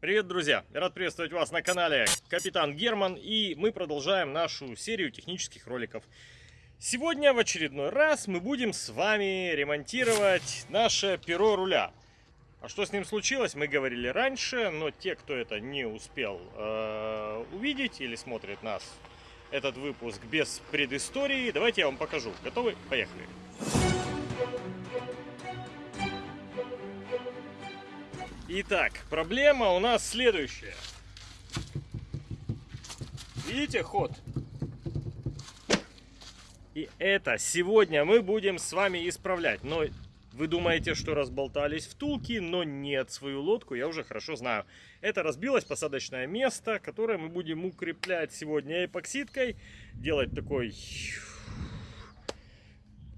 Привет, друзья! Рад приветствовать вас на канале Капитан Герман, и мы продолжаем нашу серию технических роликов. Сегодня в очередной раз мы будем с вами ремонтировать наше перо руля. А что с ним случилось, мы говорили раньше, но те, кто это не успел э, увидеть или смотрит нас, этот выпуск без предыстории, давайте я вам покажу. Готовы? Поехали! Итак, проблема у нас следующая. Видите ход? И это сегодня мы будем с вами исправлять. Но вы думаете, что разболтались втулки, но нет, свою лодку я уже хорошо знаю. Это разбилось посадочное место, которое мы будем укреплять сегодня эпоксидкой. Делать такой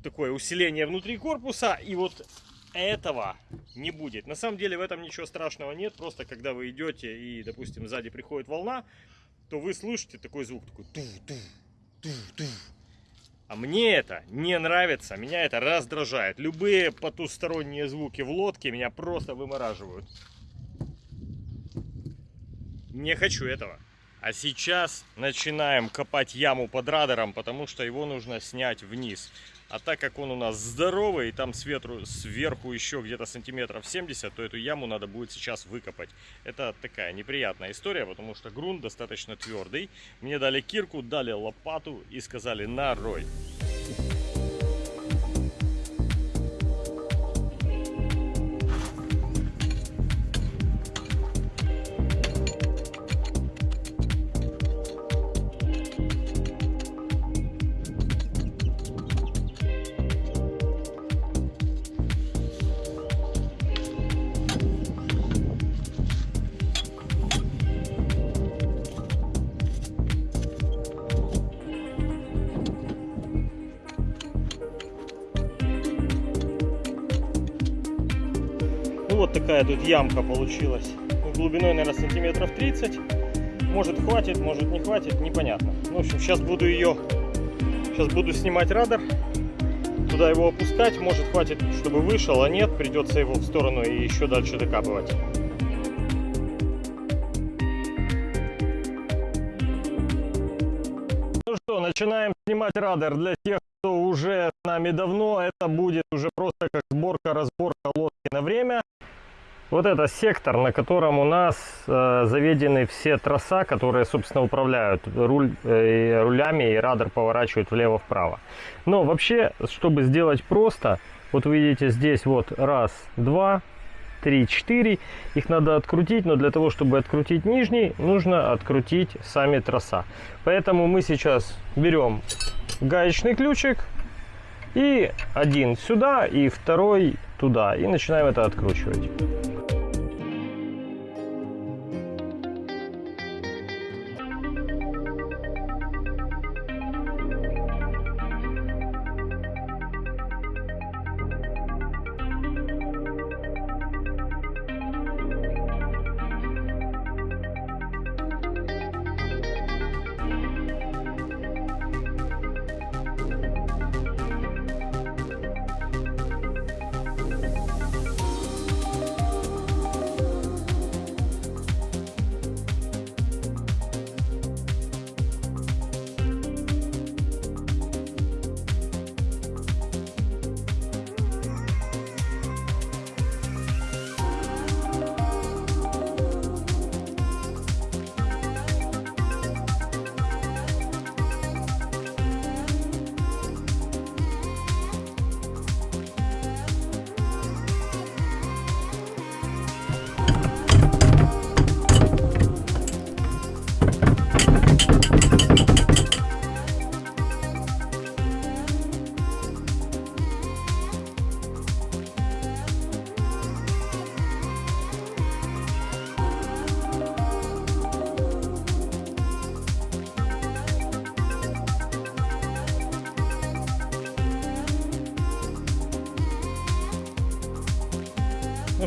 такое усиление внутри корпуса. И вот этого не будет. На самом деле в этом ничего страшного нет. Просто когда вы идете и, допустим, сзади приходит волна, то вы слышите такой звук, такой ту ту ту ту А мне это не нравится, меня это раздражает. Любые потусторонние звуки в лодке меня просто вымораживают. Не хочу этого. А сейчас начинаем копать яму под радаром, потому что его нужно снять вниз. А так как он у нас здоровый, и там сверху, сверху еще где-то сантиметров 70, то эту яму надо будет сейчас выкопать. Это такая неприятная история, потому что грунт достаточно твердый. Мне дали кирку, дали лопату и сказали на такая тут ямка получилась. Глубиной, наверное, сантиметров 30. Может хватит, может не хватит, непонятно. Ну, в общем, сейчас буду ее... Сейчас буду снимать радар. Туда его опускать. Может хватит, чтобы вышел, а нет, придется его в сторону и еще дальше докапывать. Ну что, начинаем снимать радар. Для тех, кто уже с нами давно, это будет уже просто как сборка-разборка лодки на время. Вот это сектор, на котором у нас э, заведены все троса, которые, собственно, управляют руль, э, рулями, и радар поворачивает влево-вправо. Но вообще, чтобы сделать просто, вот вы видите здесь вот раз, два, три, четыре. Их надо открутить, но для того, чтобы открутить нижний, нужно открутить сами троса. Поэтому мы сейчас берем гаечный ключик и один сюда, и второй туда. И начинаем это откручивать.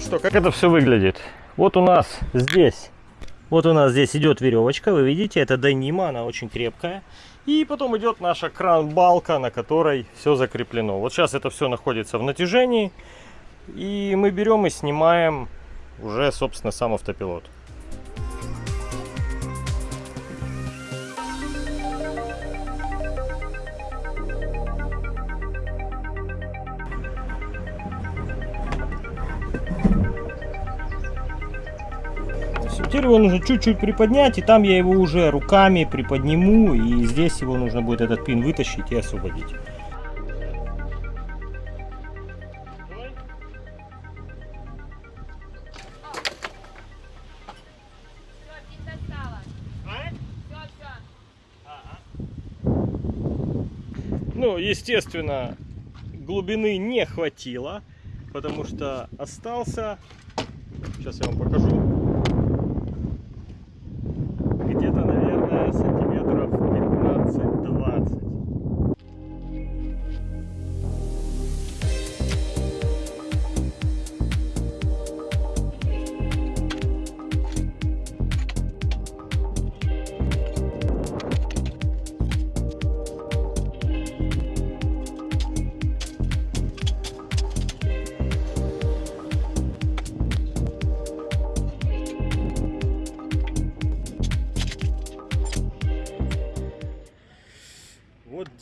Что, как это все выглядит? Вот у нас здесь, вот у нас здесь идет веревочка, вы видите, это Данима, она очень крепкая. И потом идет наша кран-балка, на которой все закреплено. Вот сейчас это все находится в натяжении. И мы берем и снимаем уже, собственно, сам автопилот. Теперь его нужно чуть-чуть приподнять, и там я его уже руками приподниму, и здесь его нужно будет этот пин вытащить и освободить. Ну, естественно, глубины не хватило, потому что остался, сейчас я вам покажу,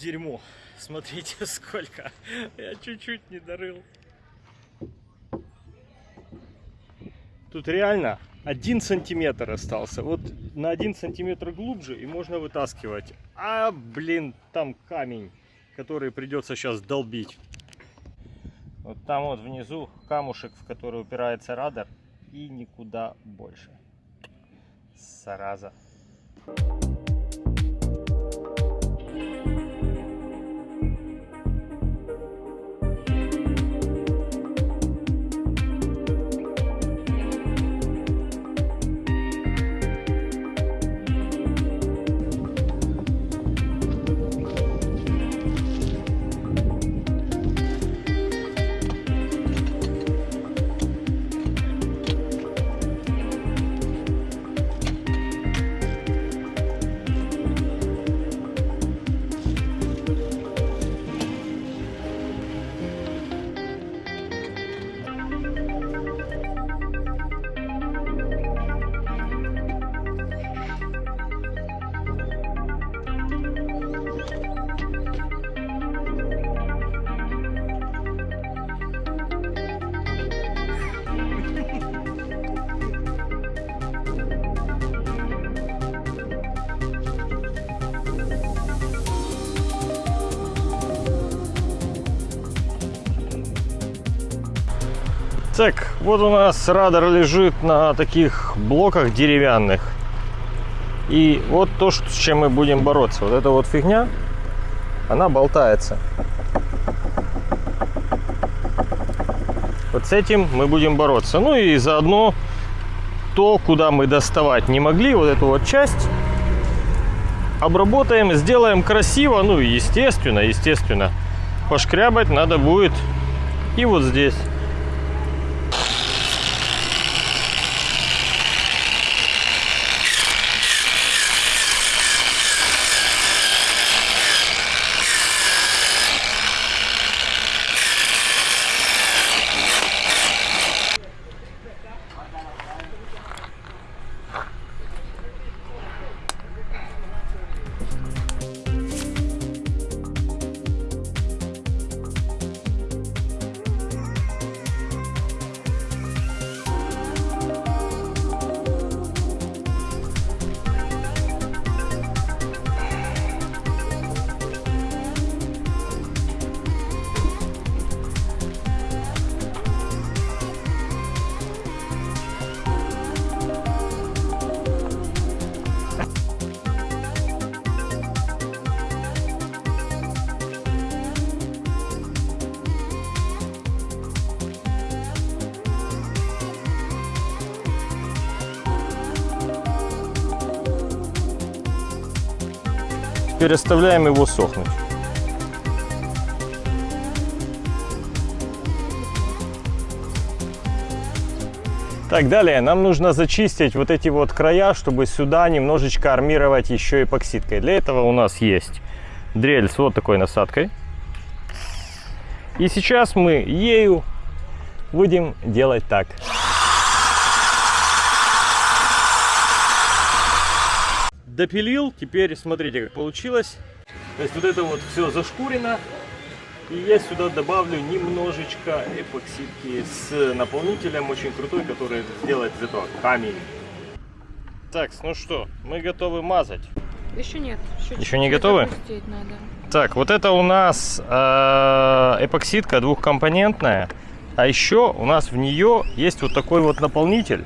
дерьмо. Смотрите, сколько. Я чуть-чуть не дорыл. Тут реально один сантиметр остался. Вот на один сантиметр глубже и можно вытаскивать. А, блин, там камень, который придется сейчас долбить. Вот там вот внизу камушек, в который упирается радар. И никуда больше. Зараза. Так, вот у нас радар лежит на таких блоках деревянных. И вот то, с чем мы будем бороться. Вот эта вот фигня, она болтается. Вот с этим мы будем бороться. Ну и заодно то, куда мы доставать не могли, вот эту вот часть, обработаем, сделаем красиво. Ну и естественно, естественно, пошкрябать надо будет и вот здесь. Переставляем его сохнуть. Так, далее нам нужно зачистить вот эти вот края, чтобы сюда немножечко армировать еще эпоксидкой. Для этого у нас есть дрель с вот такой насадкой. И сейчас мы ею будем делать так. Допилил, теперь смотрите, как получилось. То есть вот это вот все зашкурено. И я сюда добавлю немножечко эпоксидки с наполнителем очень крутой, который сделает из этого камень. Так, ну что, мы готовы мазать. Еще нет. Еще, Еще не готовы? надо. Так, вот это у нас э, эпоксидка двухкомпонентная. А еще у нас в нее есть вот такой вот наполнитель.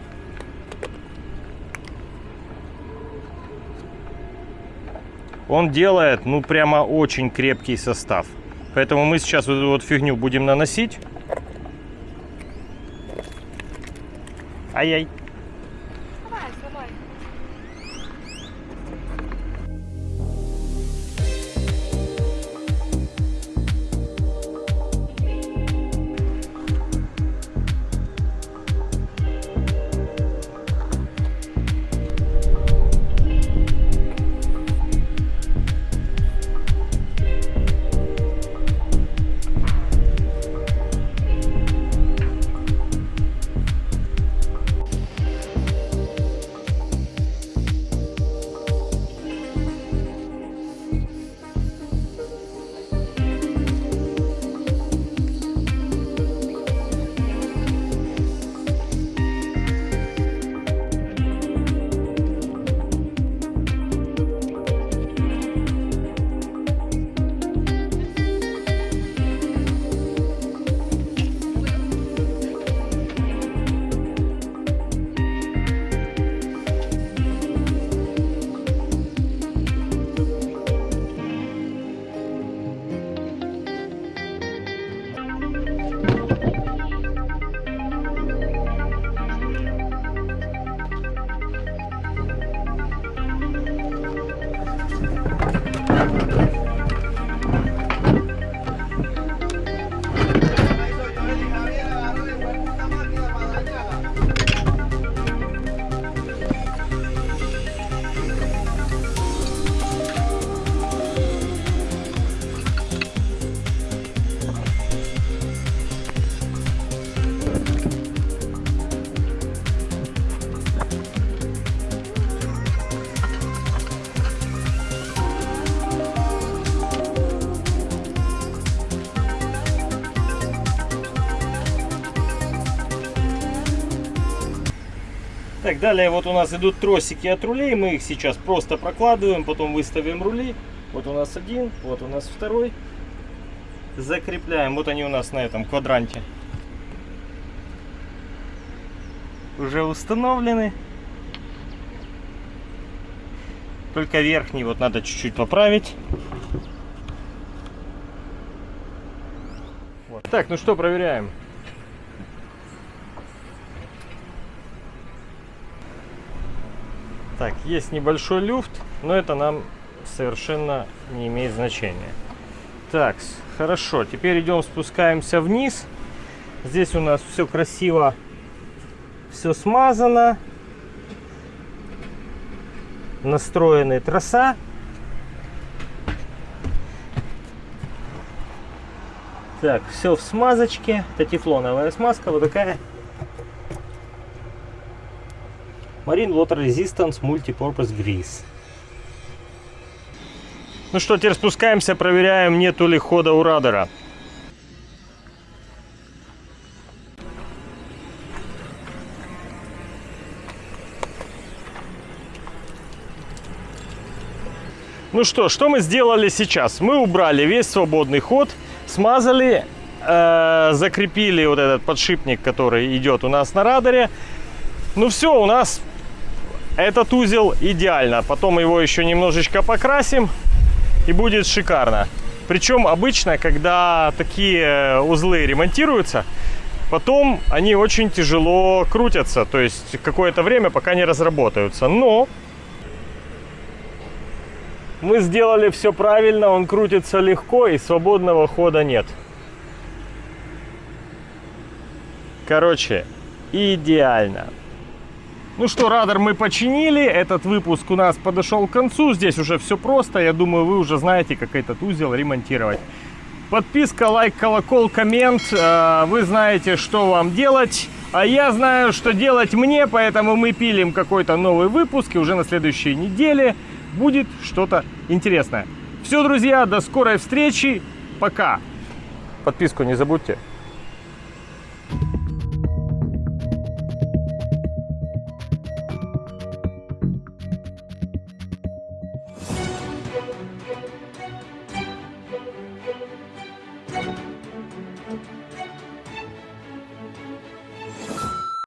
Он делает, ну, прямо очень крепкий состав. Поэтому мы сейчас вот эту вот фигню будем наносить. Ай-яй. Так, далее вот у нас идут тросики от рулей. Мы их сейчас просто прокладываем, потом выставим рули. Вот у нас один, вот у нас второй. Закрепляем. Вот они у нас на этом квадранте. Уже установлены. Только верхний вот надо чуть-чуть поправить. Вот. Так, ну что, проверяем. Есть небольшой люфт, но это нам совершенно не имеет значения. Так, хорошо. Теперь идем, спускаемся вниз. Здесь у нас все красиво, все смазано. Настроены троса. Так, все в смазочке. Это тефлоновая смазка, вот такая. Marine Water Resistance Multipurpose Grease. Ну что, теперь спускаемся, проверяем, нету ли хода у радара. Ну что, что мы сделали сейчас? Мы убрали весь свободный ход, смазали, э, закрепили вот этот подшипник, который идет у нас на радаре. Ну все, у нас этот узел идеально. Потом его еще немножечко покрасим и будет шикарно. Причем обычно, когда такие узлы ремонтируются, потом они очень тяжело крутятся. То есть какое-то время, пока не разработаются. Но мы сделали все правильно, он крутится легко и свободного хода нет. Короче, идеально. Ну что, радар мы починили, этот выпуск у нас подошел к концу, здесь уже все просто, я думаю, вы уже знаете, как этот узел ремонтировать. Подписка, лайк, колокол, коммент, э, вы знаете, что вам делать, а я знаю, что делать мне, поэтому мы пилим какой-то новый выпуск, и уже на следующей неделе будет что-то интересное. Все, друзья, до скорой встречи, пока! Подписку не забудьте.